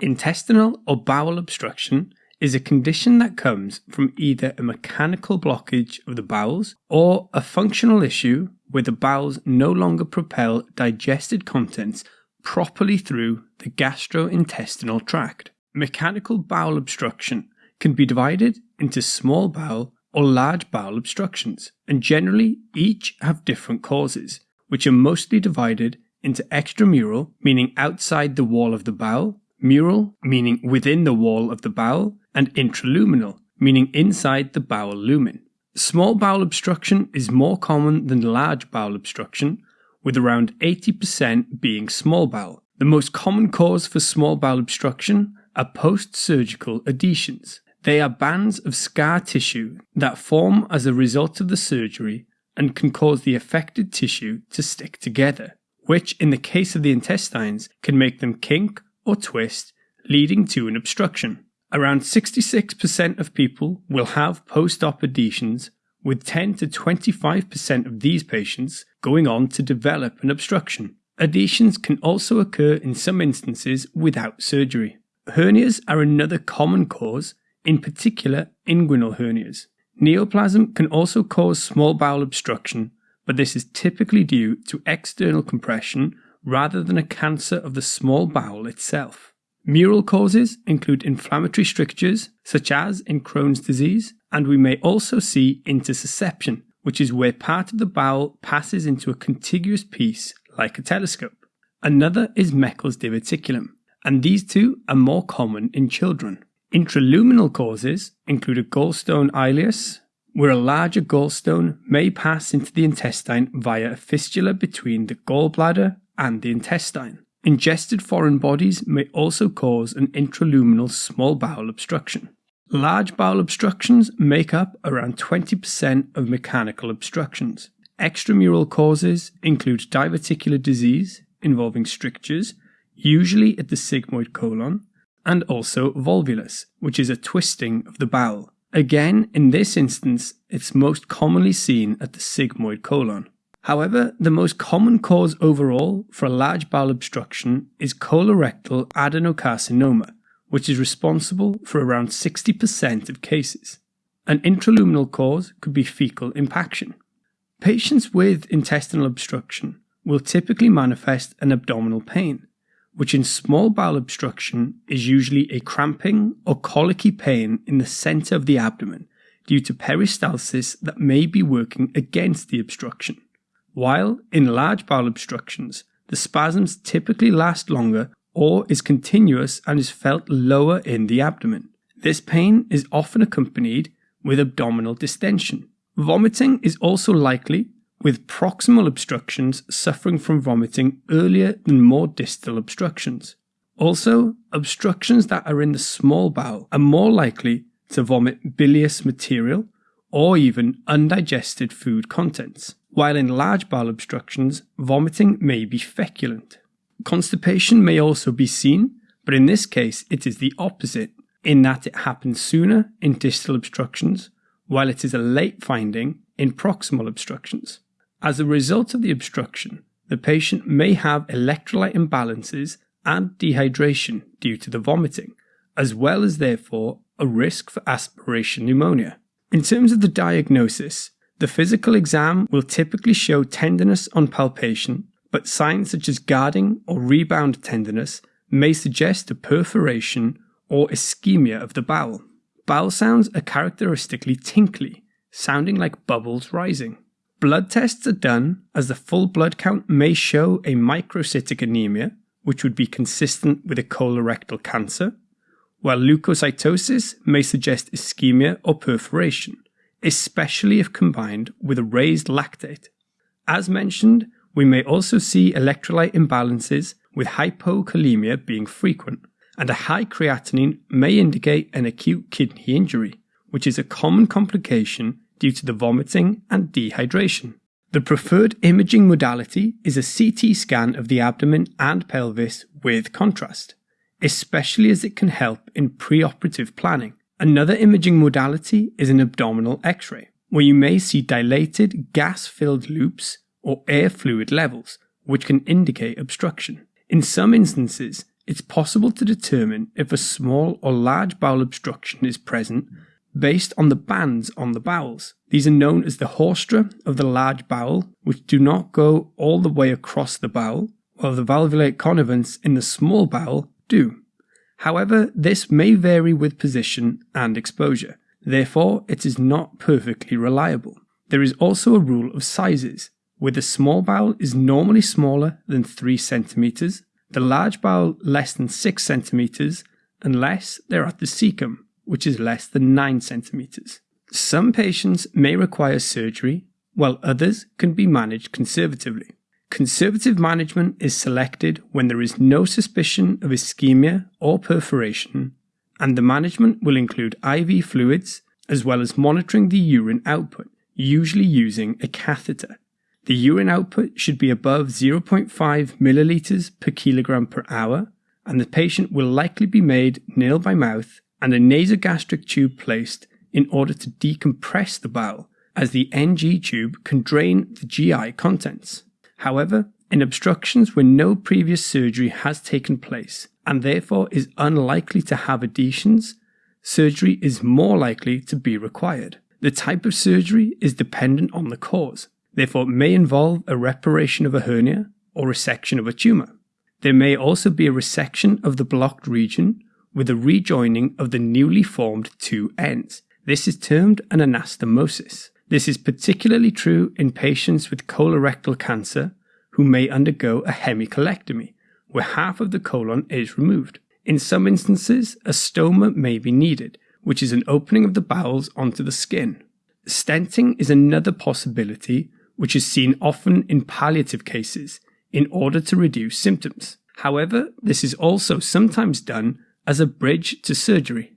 Intestinal or bowel obstruction is a condition that comes from either a mechanical blockage of the bowels or a functional issue where the bowels no longer propel digested contents properly through the gastrointestinal tract. Mechanical bowel obstruction can be divided into small bowel or large bowel obstructions, and generally each have different causes, which are mostly divided into extramural, meaning outside the wall of the bowel, mural, meaning within the wall of the bowel, and intraluminal, meaning inside the bowel lumen. Small bowel obstruction is more common than large bowel obstruction, with around 80% being small bowel. The most common cause for small bowel obstruction are post surgical adhesions. They are bands of scar tissue that form as a result of the surgery and can cause the affected tissue to stick together, which, in the case of the intestines, can make them kink or twist, leading to an obstruction. Around 66% of people will have post op adhesions, with 10 to 25% of these patients going on to develop an obstruction. Adhesions can also occur in some instances without surgery. Hernias are another common cause, in particular inguinal hernias. Neoplasm can also cause small bowel obstruction, but this is typically due to external compression rather than a cancer of the small bowel itself. Mural causes include inflammatory strictures, such as in Crohn's disease, and we may also see intussusception, which is where part of the bowel passes into a contiguous piece like a telescope. Another is Meckel's diverticulum, and these two are more common in children. Intraluminal causes include a gallstone ileus, where a larger gallstone may pass into the intestine via a fistula between the gallbladder and the intestine. Ingested foreign bodies may also cause an intraluminal small bowel obstruction. Large bowel obstructions make up around 20% of mechanical obstructions. Extramural causes include diverticular disease involving strictures, usually at the sigmoid colon, and also volvulus, which is a twisting of the bowel. Again, in this instance, it's most commonly seen at the sigmoid colon. However, the most common cause overall for a large bowel obstruction is colorectal adenocarcinoma, which is responsible for around 60% of cases. An intraluminal cause could be fecal impaction. Patients with intestinal obstruction will typically manifest an abdominal pain, which in small bowel obstruction is usually a cramping or colicky pain in the center of the abdomen due to peristalsis that may be working against the obstruction. While in large bowel obstructions, the spasms typically last longer or is continuous and is felt lower in the abdomen. This pain is often accompanied with abdominal distension. Vomiting is also likely, with proximal obstructions suffering from vomiting earlier than more distal obstructions. Also, obstructions that are in the small bowel are more likely to vomit bilious material or even undigested food contents while in large bowel obstructions, vomiting may be feculent. Constipation may also be seen, but in this case it is the opposite, in that it happens sooner in distal obstructions, while it is a late finding in proximal obstructions. As a result of the obstruction, the patient may have electrolyte imbalances and dehydration due to the vomiting, as well as therefore a risk for aspiration pneumonia. In terms of the diagnosis, the physical exam will typically show tenderness on palpation, but signs such as guarding or rebound tenderness may suggest a perforation or ischemia of the bowel. Bowel sounds are characteristically tinkly, sounding like bubbles rising. Blood tests are done as the full blood count may show a microcytic anemia, which would be consistent with a colorectal cancer, while leukocytosis may suggest ischemia or perforation especially if combined with a raised lactate. As mentioned, we may also see electrolyte imbalances with hypokalemia being frequent, and a high creatinine may indicate an acute kidney injury, which is a common complication due to the vomiting and dehydration. The preferred imaging modality is a CT scan of the abdomen and pelvis with contrast, especially as it can help in preoperative planning. Another imaging modality is an abdominal x ray, where you may see dilated gas filled loops or air fluid levels, which can indicate obstruction. In some instances, it's possible to determine if a small or large bowel obstruction is present based on the bands on the bowels. These are known as the haustra of the large bowel, which do not go all the way across the bowel, while the valvulae conniventes in the small bowel do. However, this may vary with position and exposure. Therefore, it is not perfectly reliable. There is also a rule of sizes, where the small bowel is normally smaller than 3 centimeters, the large bowel less than 6 centimeters, unless they're at the cecum, which is less than 9 centimeters. Some patients may require surgery, while others can be managed conservatively. Conservative management is selected when there is no suspicion of ischemia or perforation, and the management will include IV fluids as well as monitoring the urine output, usually using a catheter. The urine output should be above 0.5 milliliters per kilogram per hour, and the patient will likely be made nil by mouth and a nasogastric tube placed in order to decompress the bowel, as the NG tube can drain the GI contents. However, in obstructions where no previous surgery has taken place and therefore is unlikely to have adhesions, surgery is more likely to be required. The type of surgery is dependent on the cause, therefore, it may involve a reparation of a hernia or resection of a tumour. There may also be a resection of the blocked region with a rejoining of the newly formed two ends. This is termed an anastomosis. This is particularly true in patients with colorectal cancer who may undergo a hemicolectomy, where half of the colon is removed. In some instances, a stoma may be needed, which is an opening of the bowels onto the skin. Stenting is another possibility, which is seen often in palliative cases in order to reduce symptoms. However, this is also sometimes done as a bridge to surgery.